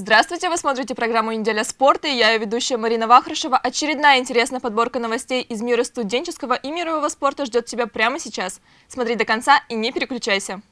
Здравствуйте, вы смотрите программу «Неделя спорта» и я ее ведущая Марина Вахрушева. Очередная интересная подборка новостей из мира студенческого и мирового спорта ждет тебя прямо сейчас. Смотри до конца и не переключайся.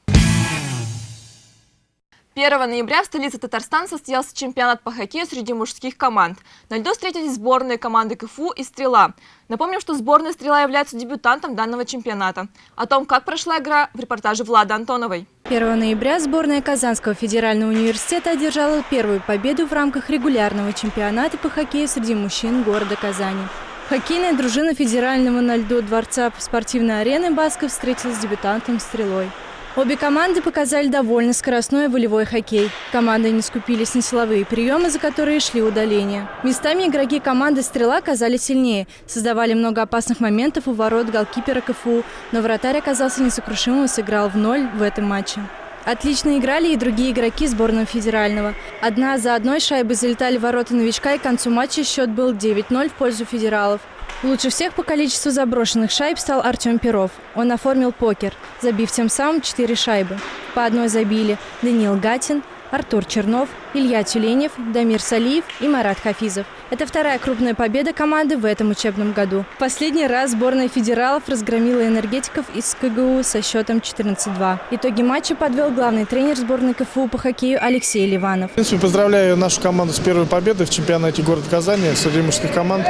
1 ноября в столице Татарстана состоялся чемпионат по хоккею среди мужских команд. На льду встретились сборные команды КФУ и «Стрела». Напомним, что сборная «Стрела» является дебютантом данного чемпионата. О том, как прошла игра, в репортаже Влады Антоновой. 1 ноября сборная Казанского федерального университета одержала первую победу в рамках регулярного чемпионата по хоккею среди мужчин города Казани. Хоккейная дружина федерального на льду дворца спортивной арены Басков встретилась с дебютантом «Стрелой». Обе команды показали довольно скоростной волевой хоккей. Команды не скупились на силовые приемы, за которые шли удаления. Местами игроки команды «Стрела» оказались сильнее, создавали много опасных моментов у ворот голкипера КФУ, но вратарь оказался несокрушимым и сыграл в ноль в этом матче. Отлично играли и другие игроки сборного федерального. Одна за одной шайбы залетали в ворота новичка, и к концу матча счет был 9-0 в пользу федералов. Лучше всех по количеству заброшенных шайб стал Артем Перов. Он оформил покер, забив тем самым 4 шайбы. По одной забили Даниил Гатин, Артур Чернов, Илья Тюленев, Дамир Салиев и Марат Хафизов. Это вторая крупная победа команды в этом учебном году. Последний раз сборная федералов разгромила энергетиков из КГУ со счетом 14-2. Итоги матча подвел главный тренер сборной КФУ по хоккею Алексей Ливанов. В принципе, поздравляю нашу команду с первой победой в чемпионате города Казани среди мужских команд.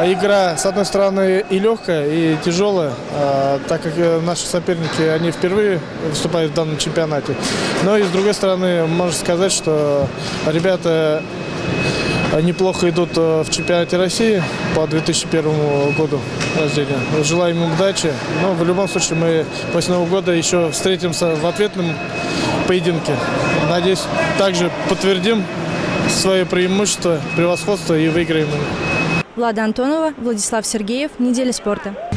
А игра, с одной стороны, и легкая, и тяжелая, а, так как э, наши соперники, они впервые выступают в данном чемпионате. Но и с другой стороны, можно сказать, что ребята неплохо идут э, в чемпионате России по 2001 году рождения. Желаем им удачи. Но в любом случае мы после Нового года еще встретимся в ответном поединке. Надеюсь, также подтвердим свое преимущество, превосходство и выиграем Влада Антонова, Владислав Сергеев. Неделя спорта.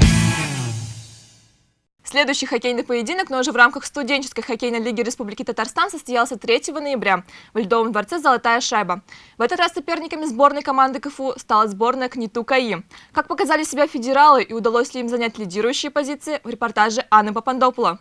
Следующий хоккейный поединок, но уже в рамках студенческой хоккейной лиги Республики Татарстан состоялся 3 ноября в Льдовом дворце «Золотая шайба». В этот раз соперниками сборной команды КФУ стала сборная КНИТУ КАИ. Как показали себя федералы и удалось ли им занять лидирующие позиции, в репортаже Анны Папандопула.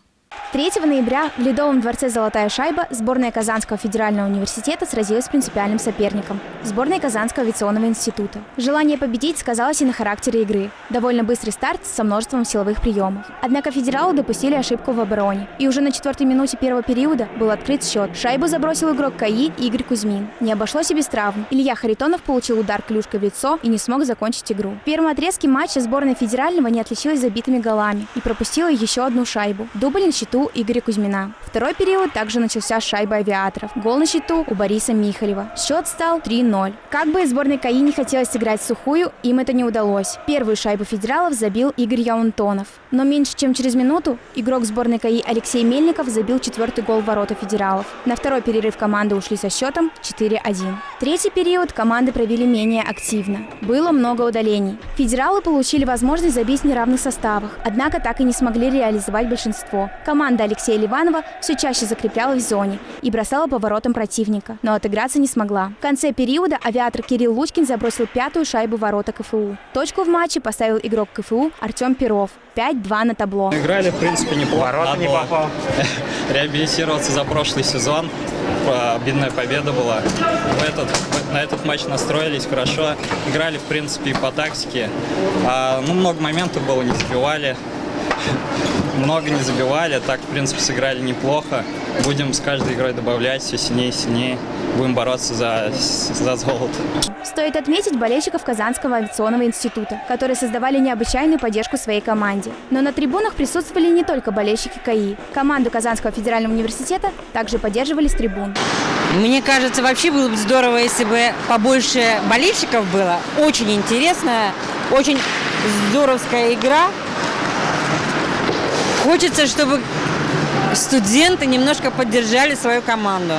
3 ноября в Ледовом дворце «Золотая шайба» сборная Казанского федерального университета сразилась с принципиальным соперником – сборной Казанского авиационного института. Желание победить сказалось и на характере игры. Довольно быстрый старт со множеством силовых приемов. Однако федералы допустили ошибку в обороне. И уже на четвертой минуте первого периода был открыт счет. Шайбу забросил игрок КАИ Игорь Кузьмин. Не обошлось и без травм. Илья Харитонов получил удар клюшкой в лицо и не смог закончить игру. В первом отрезке матча сборная федерального не отличилась забитыми голами и пропустила еще одну шайбу. Дубль счету Игоря Кузьмина. Второй период также начался с авиаторов. Гол на счету у Бориса Михалева. Счет стал 3-0. Как бы сборной КАИ не хотелось сыграть сухую, им это не удалось. Первую шайбу федералов забил Игорь Яунтонов. Но меньше чем через минуту игрок сборной КАИ Алексей Мельников забил четвертый гол в ворота федералов. На второй перерыв команды ушли со счетом 4-1. Третий период команды провели менее активно. Было много удалений. Федералы получили возможность забить в неравных составах, однако так и не смогли реализовать большинство. Команда Алексея Ливанова все чаще закреплялась в зоне и бросала поворотом противника, но отыграться не смогла. В конце периода авиатор Кирилл Лучкин забросил пятую шайбу ворота КФУ. Точку в матче поставил игрок КФУ Артем Перов. 5-2 на табло. Играли, в принципе, неплохо. Ворота не попал. Реабилитироваться за прошлый сезон. Обидная победа была. В этот, на этот матч настроились хорошо. Играли, в принципе, и по тактике. А, ну, много моментов было, не забивали много не забивали, так, в принципе, сыграли неплохо. Будем с каждой игрой добавлять все сильнее и сильнее. Будем бороться за, за золото. Стоит отметить болельщиков Казанского авиационного института, которые создавали необычайную поддержку своей команде. Но на трибунах присутствовали не только болельщики КАИ. Команду Казанского федерального университета также поддерживали с трибун. Мне кажется, вообще было бы здорово, если бы побольше болельщиков было. Очень интересная, очень здоровская игра. Хочется, чтобы студенты немножко поддержали свою команду.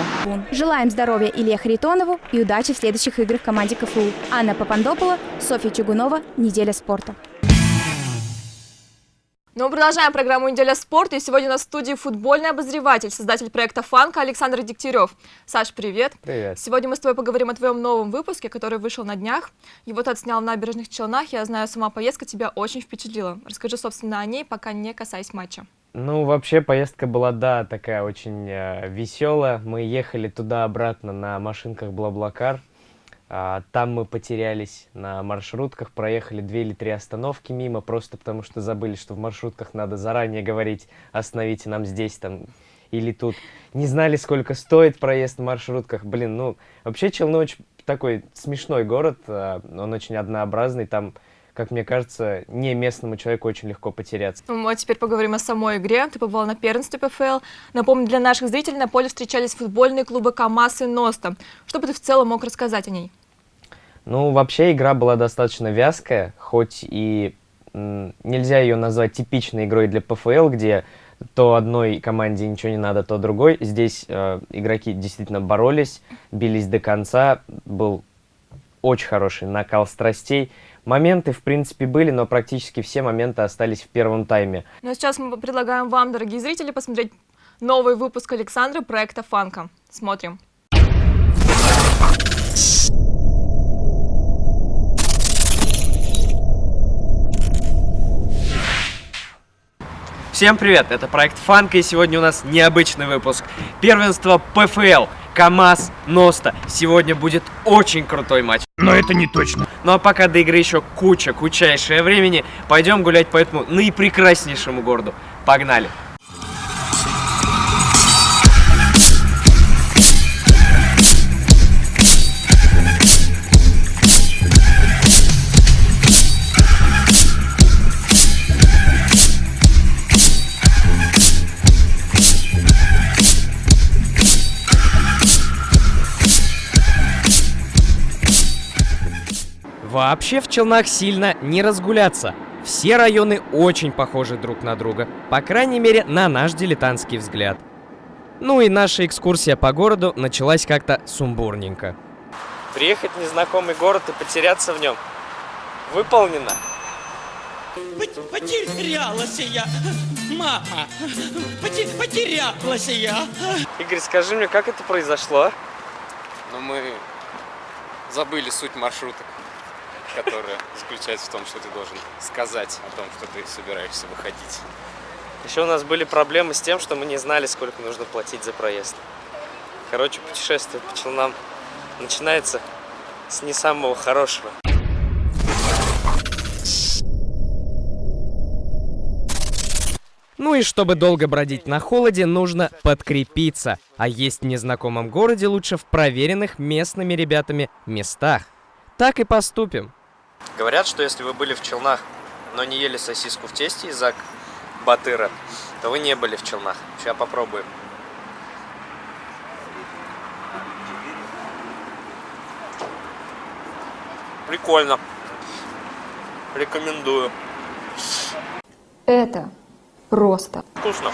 Желаем здоровья Илье Харитонову и удачи в следующих играх команде КФУ. Анна Папандопола, Софья Чугунова, «Неделя спорта». Ну, продолжаем программу «Неделя спорта». И сегодня на студии футбольный обозреватель, создатель проекта «Фанка» Александр Дегтярев. Саш, привет. Привет. Сегодня мы с тобой поговорим о твоем новом выпуске, который вышел на днях. Его ты отснял в набережных Челнах. Я знаю, сама поездка тебя очень впечатлила. Расскажи, собственно, о ней, пока не касаясь матча. Ну, вообще поездка была, да, такая очень э, веселая. Мы ехали туда-обратно на машинках Блаблакар. А, там мы потерялись на маршрутках, проехали две или три остановки мимо, просто потому что забыли, что в маршрутках надо заранее говорить «остановите нам здесь», там, или тут. Не знали, сколько стоит проезд в маршрутках. Блин, ну, вообще Челны очень такой смешной город, э, он очень однообразный, там как мне кажется, не местному человеку очень легко потеряться. Ну, а теперь поговорим о самой игре. Ты побывал на первенстве ПФЛ. Напомню, для наших зрителей на поле встречались футбольные клубы КАМАЗ и НОСТа. Что бы ты в целом мог рассказать о ней? Ну, вообще игра была достаточно вязкая, хоть и нельзя ее назвать типичной игрой для ПФЛ, где то одной команде ничего не надо, то другой. Здесь э, игроки действительно боролись, бились до конца, был очень хороший накал страстей. Моменты, в принципе, были, но практически все моменты остались в первом тайме. Ну а сейчас мы предлагаем вам, дорогие зрители, посмотреть новый выпуск Александра проекта «Фанка». Смотрим. Всем привет, это проект Фанка, и сегодня у нас необычный выпуск. Первенство ПФЛ. КамАЗ, Носта. Сегодня будет очень крутой матч. Но это не точно. Ну а пока до игры еще куча, кучайшее времени, пойдем гулять по этому наипрекраснейшему городу. Погнали! Вообще в Челнах сильно не разгуляться. Все районы очень похожи друг на друга, по крайней мере, на наш дилетантский взгляд. Ну и наша экскурсия по городу началась как-то сумбурненько. Приехать в незнакомый город и потеряться в нем выполнено. Потерялась я, мама, потерялась я. Игорь, скажи мне, как это произошло? Ну, мы забыли суть маршруток которая заключается в том, что ты должен сказать о том, что ты собираешься выходить. Еще у нас были проблемы с тем, что мы не знали, сколько нужно платить за проезд. Короче, путешествие по Челнам начинается с не самого хорошего. Ну и чтобы долго бродить на холоде, нужно подкрепиться. А есть в незнакомом городе лучше в проверенных местными ребятами местах. Так и поступим. Говорят, что если вы были в Челнах, но не ели сосиску в тесте из Батыра, то вы не были в Челнах. Сейчас попробуем. Прикольно. Рекомендую. Это просто. Вкусно.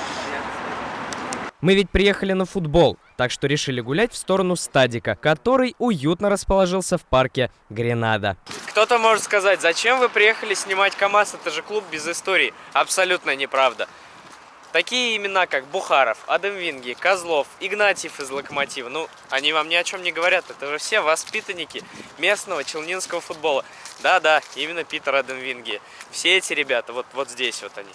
Мы ведь приехали на футбол, так что решили гулять в сторону стадика, который уютно расположился в парке Гренада. Кто-то может сказать, зачем вы приехали снимать КАМАЗ, это же клуб без истории. Абсолютно неправда. Такие имена, как Бухаров, Адам Винги, Козлов, Игнатьев из Локомотива, ну, они вам ни о чем не говорят. Это же все воспитанники местного челнинского футбола. Да-да, именно Питер Адам Винги. Все эти ребята, вот, вот здесь вот они.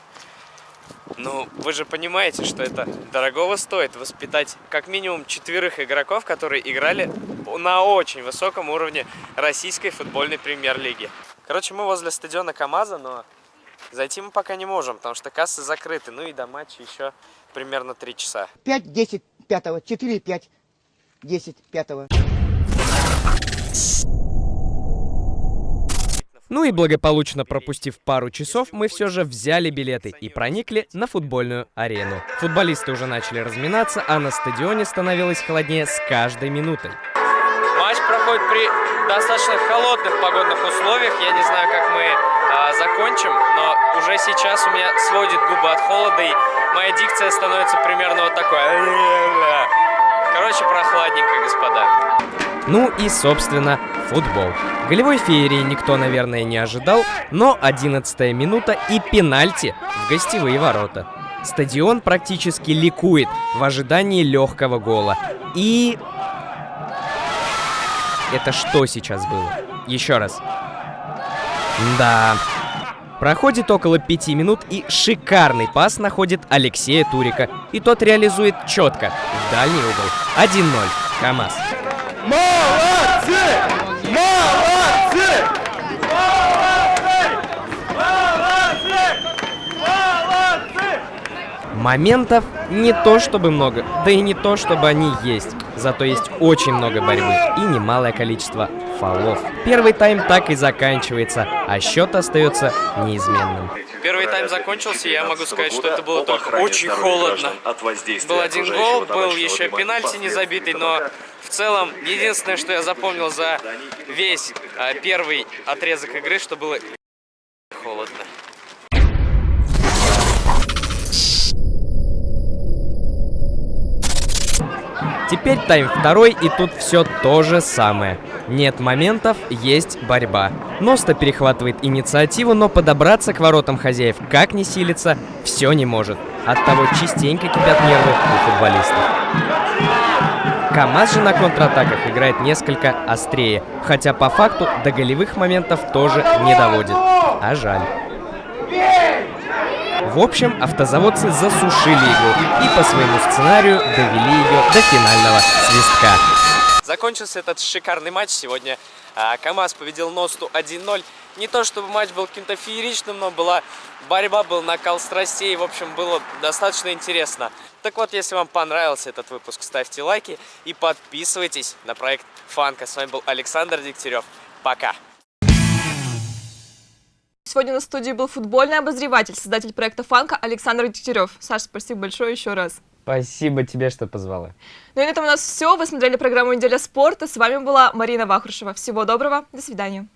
Ну, вы же понимаете, что это дорогого стоит воспитать как минимум четверых игроков, которые играли на очень высоком уровне российской футбольной премьер-лиги. Короче, мы возле стадиона КамАЗа, но зайти мы пока не можем, потому что кассы закрыты. Ну и до матча еще примерно 3 часа. 5, 10, 5, 4, 5, 10, 5. Ну и благополучно пропустив пару часов, мы все же взяли билеты и проникли на футбольную арену. Футболисты уже начали разминаться, а на стадионе становилось холоднее с каждой минутой. Матч проходит при достаточно холодных погодных условиях. Я не знаю, как мы а, закончим, но уже сейчас у меня сводит губы от холода, и моя дикция становится примерно вот такой. Короче, прохладненько, господа. Ну и, собственно, футбол. Голевой феерии никто, наверное, не ожидал, но 11 минута и пенальти в гостевые ворота. Стадион практически ликует в ожидании легкого гола. И... Это что сейчас было? Еще раз. Да. Проходит около пяти минут и шикарный пас находит Алексея Турика. И тот реализует четко, в дальний угол. 1-0. КамАЗ. Молодцы! Молодцы! Моментов не то чтобы много, да и не то чтобы они есть. Зато есть очень много борьбы и немалое количество фолов. Первый тайм так и заканчивается, а счет остается неизменным. Тайм закончился, я могу сказать, что это было только очень холодно. Был один гол, был еще пенальти не забитый, но в целом единственное, что я запомнил за весь а, первый отрезок игры, что было холодно. Теперь тайм второй, и тут все то же самое. Нет моментов, есть борьба. Носта перехватывает инициативу, но подобраться к воротам хозяев, как ни силится, все не может. Оттого частенько кипят нервы у футболистов. КамАЗ же на контратаках играет несколько острее, хотя по факту до голевых моментов тоже не доводит. А жаль. В общем, автозаводцы засушили игру и по своему сценарию довели ее до финального свистка. Закончился этот шикарный матч сегодня. А, КамАЗ победил Носту 1-0. Не то чтобы матч был каким-то фееричным, но была борьба, был накал страстей. В общем, было достаточно интересно. Так вот, если вам понравился этот выпуск, ставьте лайки и подписывайтесь на проект Фанка. С вами был Александр Дегтярев. Пока! Сегодня на студии был футбольный обозреватель, создатель проекта «Фанка» Александр Дегтярев. Саша, спасибо большое еще раз. Спасибо тебе, что позвала. Ну и на этом у нас все. Вы смотрели программу «Неделя спорта». С вами была Марина Вахрушева. Всего доброго. До свидания.